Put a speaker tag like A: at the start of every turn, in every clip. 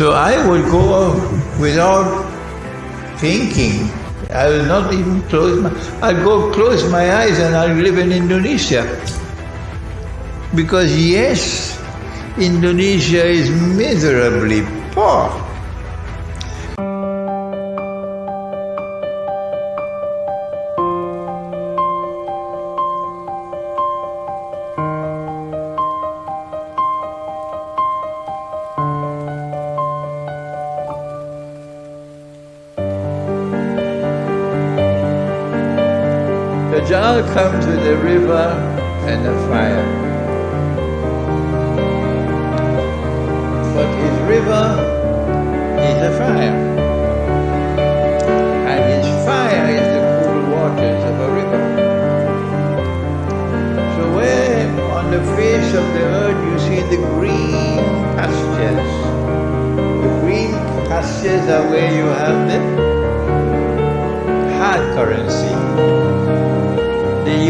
A: So I would go without thinking. I will not even close my, I'll go close my eyes and I'll live in Indonesia. Because yes, Indonesia is miserably poor. Dajjal comes with a river and a fire. But his river is a fire. And his fire is the cool waters of a river. So where on the face of the earth you see the green pastures, the green pastures are where you have the hard currency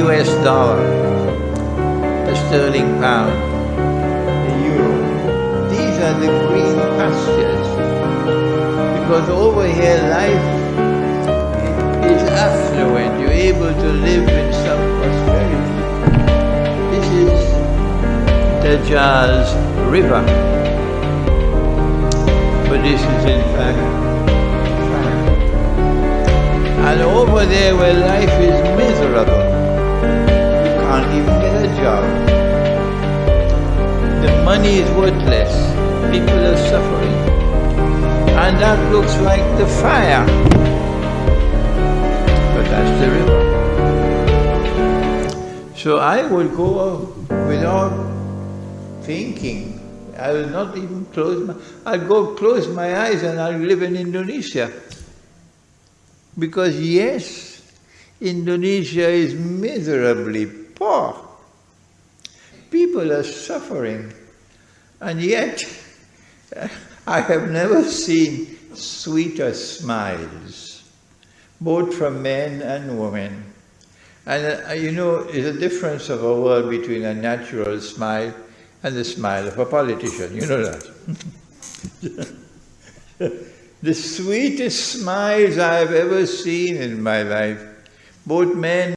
A: US dollar, the sterling pound, the euro. These are the green pastures. Because over here life is affluent. You're able to live in some prosperity. This is Dajjal's river. But this is in fact. And over there where life is can't even get a job. The money is worthless. People are suffering. And that looks like the fire. But that's the river. So I will go without thinking. I will not even close my, I'll go close my eyes and I'll live in Indonesia. Because yes, Indonesia is miserably poor. People are suffering. And yet, I have never seen sweeter smiles, both from men and women. And uh, you know, there's a difference of a world between a natural smile and the smile of a politician. You know that. the sweetest smiles I've ever seen in my life, both men